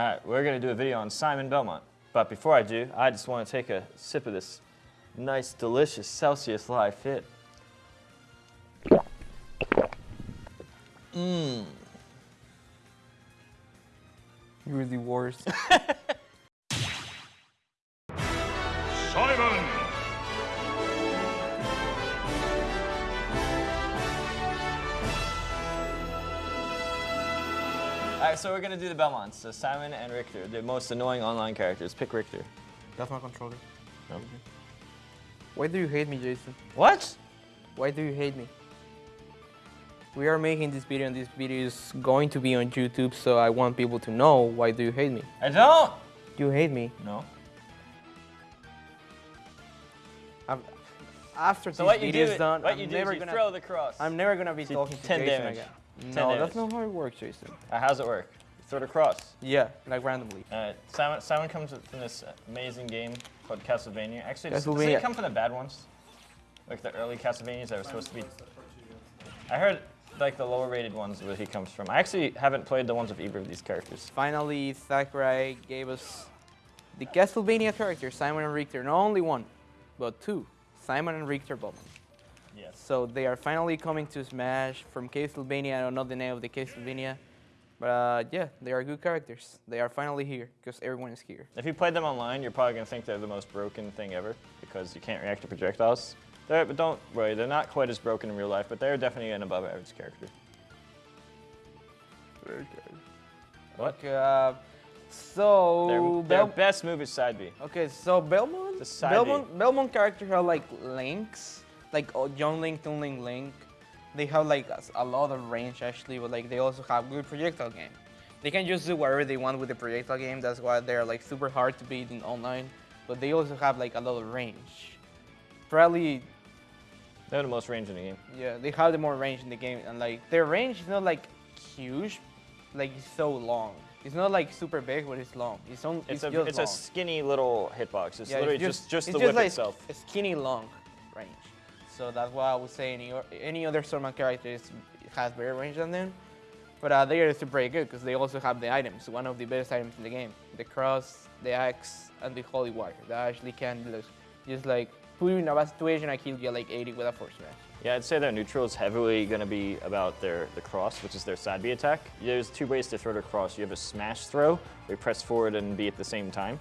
All right, we're gonna do a video on Simon Belmont. But before I do, I just want to take a sip of this nice, delicious Celsius Live Fit. Mmm. You're the worst. Simon! All right, so we're gonna do the Belmonts. So Simon and Richter, the most annoying online characters. Pick Richter. That's my controller. No. Why do you hate me, Jason? What? Why do you hate me? We are making this video and this video is going to be on YouTube, so I want people to know why do you hate me? I don't. You hate me. No. I'm, after So this video is done, what I'm you do never is you gonna. throw the cross. I'm never gonna be See, talking to 10 Jason damage. again. 10 no, that's not how it works, Jason. Uh, how's it work? You throw the cross. Yeah, like randomly. Uh, Simon, Simon comes from this amazing game called Castlevania. Actually, does, does Castlevania. it come from the bad ones? Like the early Castlevanias that were supposed to be. I heard like the lower rated ones where he comes from. I actually haven't played the ones with either of these characters. Finally, Sakurai gave us the Castlevania characters, Simon and Richter. Not only one, but two. Simon and Richter Bowman. Yes. So they are finally coming to Smash from Castlevania. I don't know the name of the Castlevania. But uh, yeah, they are good characters. They are finally here because everyone is here. If you played them online, you're probably gonna think they're the most broken thing ever because you can't react to projectiles. They're, but don't worry, they're not quite as broken in real life, but they're definitely an above average character. Very good. What? Okay, uh, so Their, their Bel- best move is side B. okay, so Belmont, The side Belmont, Belmont characters are like links, like oh, Young Link, Toon Link, Link. They have like a lot of range actually, but like they also have good projectile game. They can just do whatever they want with the projectile game. That's why they're like super hard to beat in online. But they also have like a lot of range. Probably They're the most range in the game. Yeah, they have the more range in the game, and like their range is not like huge, like it's so long. It's not like super big, but it's long. It's on. It's, It's, a just it's long. a skinny little hitbox. It's Yeah, literally it's just just, it's the whip like itself. A skinny long range. So that's why I would say any any other Stormman character has better range than them. But uh, they are still pretty good because they also have the items, one of the best items in the game: the cross, the axe, and the holy water. That actually can just, just like put you in a bad situation. I kill you like 80 with a force smash. Yeah, I'd say their neutral is heavily going to be about their the cross, which is their side B attack. There's two ways to throw the cross. You have a smash throw, where you press forward and B at the same time.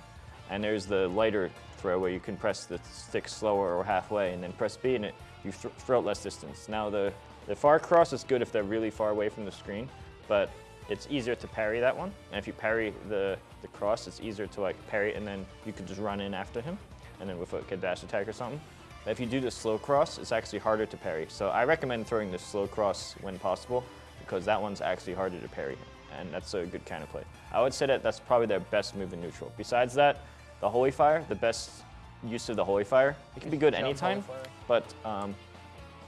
And there's the lighter throw, where you can press the stick slower or halfway, and then press B, and it, you th throw it less distance. Now, the, the far cross is good if they're really far away from the screen, but it's easier to parry that one. And if you parry the, the cross, it's easier to like parry, and then you could just run in after him, and then with like a dash attack or something. But if you do the slow cross, it's actually harder to parry. So I recommend throwing the slow cross when possible because that one's actually harder to parry, and that's a good kind of play. I would say that that's probably their best move in neutral. Besides that, the Holy Fire, the best use of the Holy Fire, it can be good anytime, but um,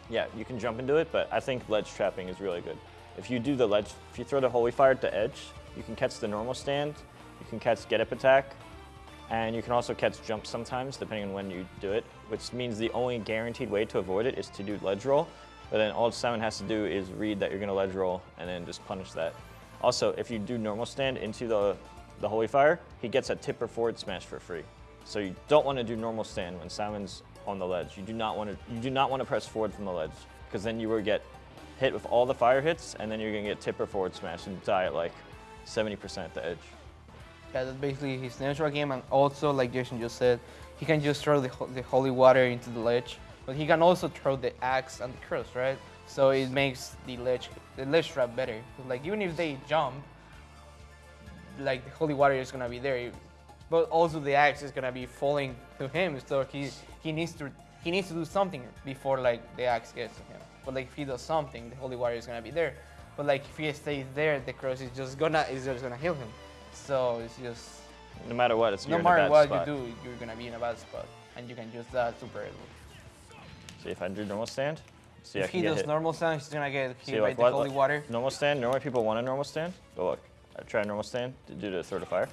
yeah, you can jump into it, but I think ledge trapping is really good. If you do the ledge, if you throw the Holy Fire at the edge, you can catch the normal stand, you can catch get up attack, and you can also catch jump sometimes, depending on when you do it, which means the only guaranteed way to avoid it is to do ledge roll. But then all Simon has to do is read that you're gonna ledge roll and then just punish that. Also, if you do normal stand into the, the Holy Fire, he gets a tipper forward smash for free. So you don't wanna do normal stand when Simon's on the ledge. You do not wanna, you do not wanna press forward from the ledge because then you will get hit with all the fire hits and then you're gonna get tipper forward smash and die at like 70% at the edge. Yeah, that's basically his natural game, and also, like Jason just said, he can just throw the, the holy water into the ledge, but he can also throw the axe and the cross, right? So it makes the ledge the ledge trap better. Like even if they jump, like the holy water is gonna be there, but also the axe is gonna be falling to him, so he he needs to he needs to do something before like the axe gets to him. But like if he does something, the holy water is gonna be there. But like if he stays there, the cross is just gonna is just gonna heal him. So it's just No matter what, it's no you're in a matter what spot. you do, you're gonna be in a bad spot, and you can use that super early. See if I do normal stand. See I if he does normal stand, he's gonna get See, hit by like, the what- holy what- water. Normal stand. Normally people want a normal stand. But look, I tried normal stand to do the throw to fire.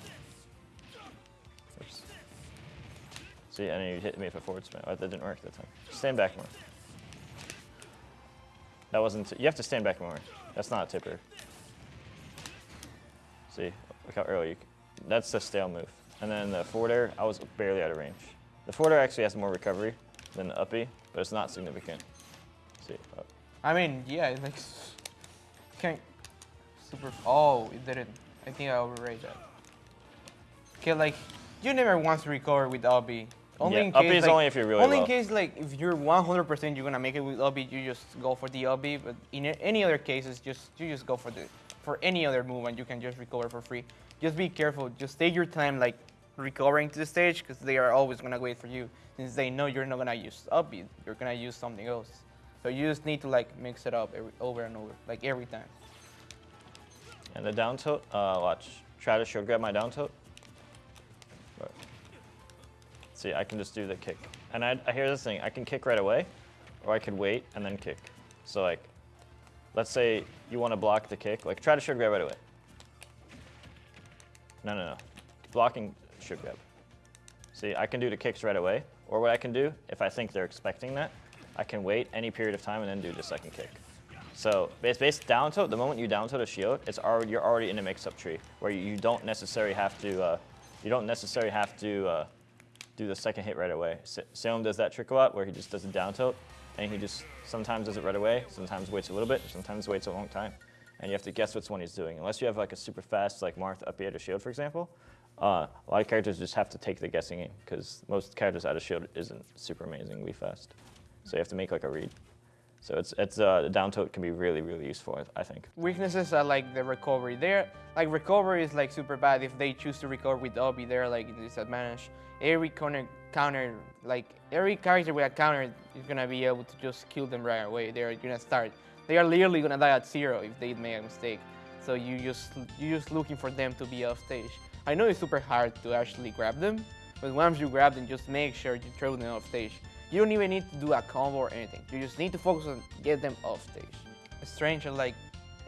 Oops. See, and then you hit me with a forward smash. Oh, that didn't work that time. Stand back more. That wasn't. You have to stand back more. That's not a tipper. See, look how early. You, That's the stale move. And then the forward air, I was barely out of range. The forward air actually has more recovery than the uppy, but it's not significant. see, oh. I mean, yeah, it makes can't super. Oh, it didn't. I think I overrated that. Okay, like you never want to recover with up B. Only Yeah, in case, is like, only if you're really only low. in case like if you're 100% you're gonna make it with up B, you just go for the up B. But in any other cases, just you just go for the for any other movement, you can just recover for free. Just be careful. Just take your time, like recovering to the stage, because they are always gonna wait for you, since they know you're not gonna use up B. You're gonna use something else. So you just need to like mix it up every, over and over, like every time. And the down tilt, uh, watch. Try to shield grab my down tilt. Right. See, I can just do the kick. And I, I hear this thing, I can kick right away, or I could wait and then kick. So like, let's say you want to block the kick, like try to shield grab right away. No, no, no. Blocking should grab. See, I can do the kicks right away, or what I can do, if I think they're expecting that, I can wait any period of time and then do the second kick. So base base down tilt, the moment you down tilt a shield, it's already you're already in a mix-up tree where you, don't necessarily have to uh, you don't necessarily have to uh, do the second hit right away. Salem does that trick a lot where he just does a down tilt and he just sometimes does it right away, sometimes waits a little bit, sometimes waits a long time, and you have to guess which one he's doing. Unless you have like a super fast like Marth up to shield, for example, uh, a lot of characters just have to take the guessing game because most characters out of shield isn't super amazingly fast, so you have to make like a read. So it's it's uh, the down tilt can be really really useful, I think. Weaknesses are like the recovery. They're like recovery is like super bad if they choose to recover with up B. They're like in disadvantage. Every counter counter like every character with a counter is gonna be able to just kill them right away. They're gonna start. They are literally gonna die at zero if they make a mistake. So you just you're just looking for them to be off stage. I know it's super hard to actually grab them, but once you grab them, just make sure you throw them off stage. You don't even need to do a combo or anything. You just need to focus on get them off stage. It's Strange and like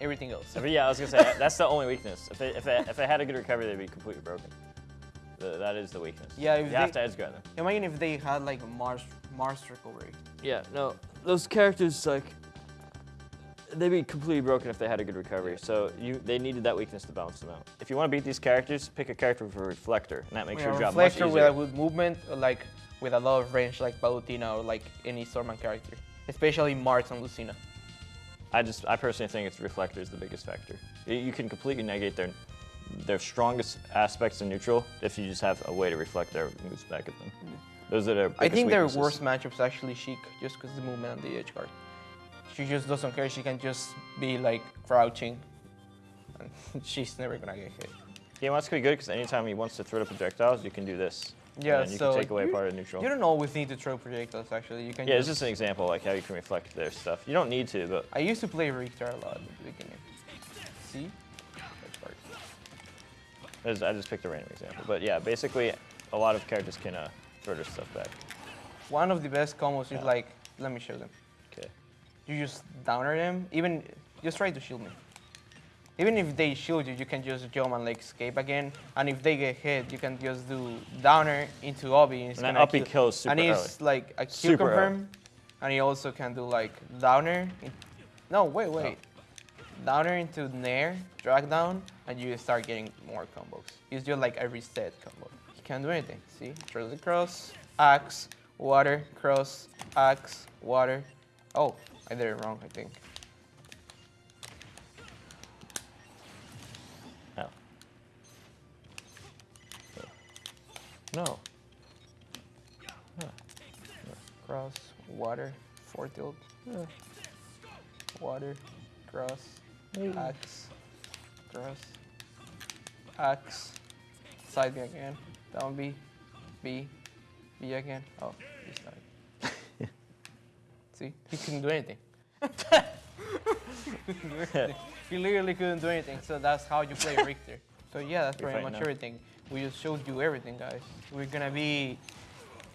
everything else. But yeah, I was gonna say that's the only weakness. If it, if it, if it had a good recovery, they'd be completely broken. The, that is the weakness. Yeah, you if have to edge guard them. Imagine if they had like a Marth Marth recovery. Yeah, no, those characters like they'd be completely broken if they had a good recovery. So you they needed that weakness to balance them out. If you want to beat these characters, pick a character with a reflector, and that makes Yeah, your job much easier. reflector easier. with a good movement, like with a lot of range, like Palutena or like any Stormman character, especially Marth and Lucina. I just I personally think it's reflector is the biggest factor. You, can completely negate their their strongest aspects in neutral if you just have a way to reflect their moves back at them. Those are their I think their weaknesses. worst matchup is actually Sheik, just because the movement on the edge guard. She just doesn't care. She can just be like crouching, and she's never gonna get hit. He wants to be good because anytime he wants to throw the projectiles, you can do this. Yeah, and you so can take away you- part of neutral. You don't always need to throw projectiles. Actually, you can. Yeah, it's just an example like how you can reflect their stuff. You don't need to, but I used to play Richter a lot at the beginning. See? That part. I just picked a random example. But yeah, basically, a lot of characters can uh, throw their stuff back. One of the best combos is like, let me show them. Okay. You just downer them. Even just try to shield me. Even if they shoot you, you can just jump and like escape again. And if they get hit, you can just do downer into up B. And, And that gonna kill- kills super And it's like a Super early. confirm. And he also can do like downer. in- no, wait, oh. wait. Downer into Nair, drag down, and you start getting more combos. It's just like a reset combo. He can't do anything. See? Throws the cross, axe, water, cross, axe, water. Oh, I did it wrong, I think. No. Cross, water, four tilt. Water, cross, axe, cross, axe, side B again, down B, B, B again. Oh, he started. See, he couldn't do anything. he literally couldn't do anything, so that's how you play Richter. So yeah, that's pretty much now. everything. We just showed you everything, guys. We're gonna be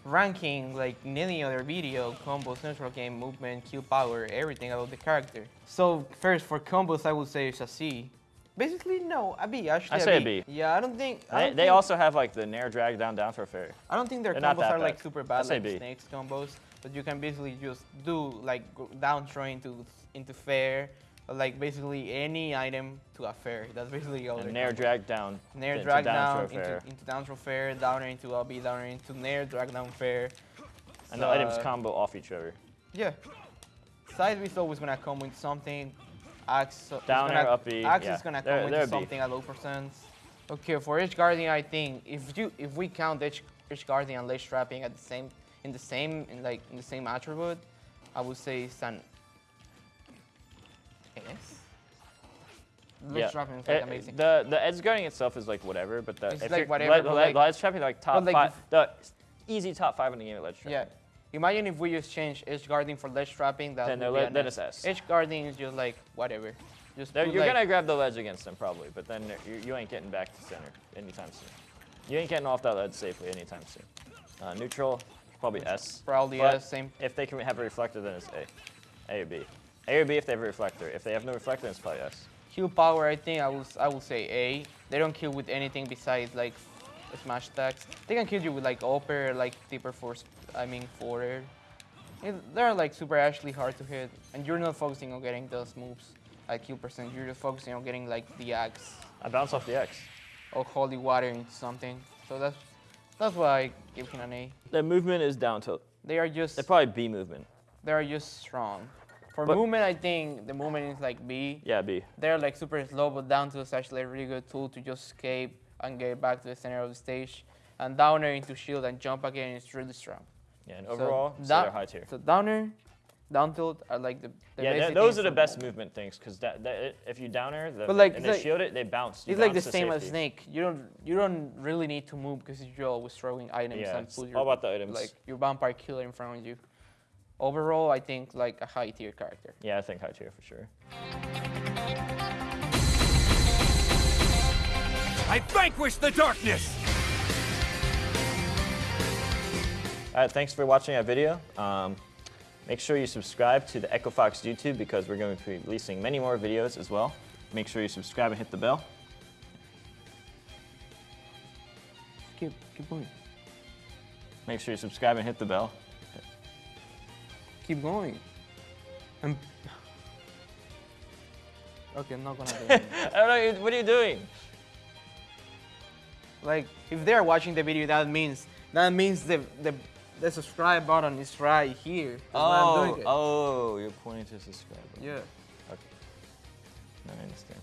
ranking like in any other video, combos, neutral game, movement, kill power, everything about the character. So first for combos, I would say it's a C. Basically, no, a B. Actually, I say a B. Yeah, I don't think. I They, don't they think- also have like the nair drag down down for a fairy. I don't think their They're combos are like super bad like B. snakes combos, but you can basically just do like down throw into into fair like basically any item to a fair. That's basically all. And Nair drag down. Nair drag down down throw fair. into, into down throw fair, downer into LB, downer into Nair, drag down fair. And the items Uh, combo off each other. Yeah. Side is always gonna come with something. Axe so- Downer, gonna, up B, Axe yeah. is gonna come they're with B. something at low percent. Okay, for Edge Guarding, I think if you if we count Edge, Edge Guarding and Ledge Trapping at the same in the same in like in the same attribute, I would say it's an Ledge Trapping is like Eh, amazing. The the edge guarding itself is like whatever, but the It's if like whatever, like- ledge trapping like top like five, the easy top five in the game at ledge trapping. Yeah. Imagine if we just change Edge Guarding for Ledge Trapping, that Then would be then it's S. Edge Guarding is just like whatever. Just you're like, gonna grab the ledge against them probably, but then you, you ain't getting back to center anytime soon. You ain't getting off that ledge safely anytime soon. Uh, neutral, probably S. Probably but S, same. If they can have a reflector, then it's A. A or B. A or B if they have a reflector. If they have no reflector, it's probably S. Kill power, I think I will I will say A. They don't kill with anything besides like smash attacks. They can kill you with like upper, like deeper force. I mean forward. They're like super actually hard to hit, and you're not focusing on getting those moves like kill percent. You're just focusing on getting like the axe I bounce off the X. or holy water into something. So that's that's why I give him an A. The movement is down tilt. They are just They're probably B movement. they are just strong. For But- movement, I think the movement is like B. Yeah, B. They're like super slow, but down to is actually a really good tool to just escape and get back to the center of the stage. And downer into shield and jump again is really strong. Yeah, and overall, so, da- they're high tier. So downer, down tilt are like the, the yeah, those are the best move. movement things because that, that, if you downer the, But, like, and they like- shield it, they bounce. You It's like the bounce same as. Snake. You don't you don't really need to move because you're always throwing items Yeah, and it's put all your about the items. like your vampire killer in front of you. Overall, I think like a high tier character. Yeah, I think high tier for sure. I vanquish the darkness! All right, thanks for watching our video. Um, make sure you subscribe to the Echo Fox YouTube because we're going to be releasing many more videos as well. Make sure you subscribe and hit the bell. Keep keep going. Make sure you subscribe and hit the bell. Keep going. I'm okay, I'm not gonna do it. I don't know, what are you doing? Like, if they're watching the video, that means that means the the, the subscribe button is right here. Oh, doing it. oh, you're pointing to subscribe. Yeah. Okay. Now I understand.